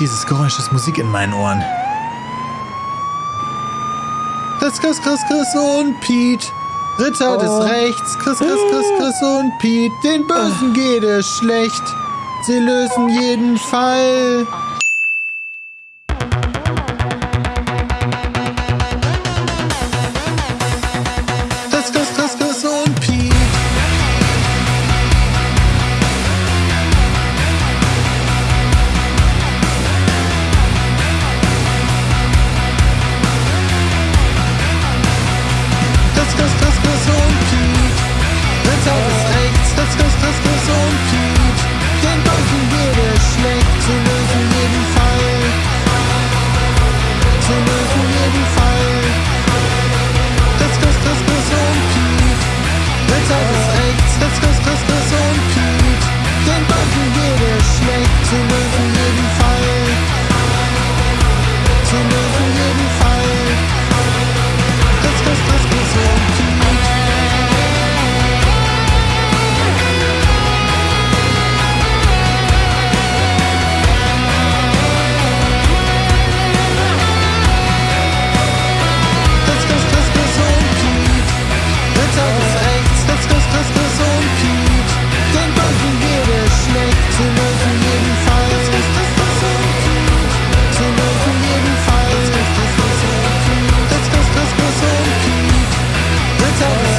Dieses Geräusch ist Musik in meinen Ohren. Chris, Chris, Chris, Chris und Pete. Ritter Oh. des Rechts. Chris, Chris, Chris, Chris und Pete. Den Bösen geht es schlecht. Sie lösen jeden Fall. Chris,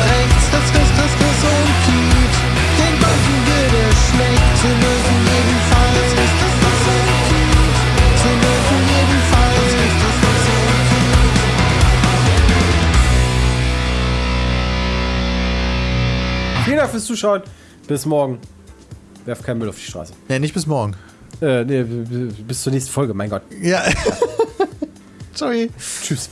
Rechts. Chris, Chris, Chris und Pete. Den Bösen geht es schlecht. Sie lösen jeden Fall. Chris, Chris, Chris und Pete. Sie lösen jeden Fall. Chris, Chris, Chris und Pete. Vielen Dank fürs Zuschauen. Bis morgen. Werf keinen Müll auf die Straße. Ja, nicht bis morgen. Äh, nee, bis zur nächsten Folge, mein Gott. Ja. Sorry. Tschüss.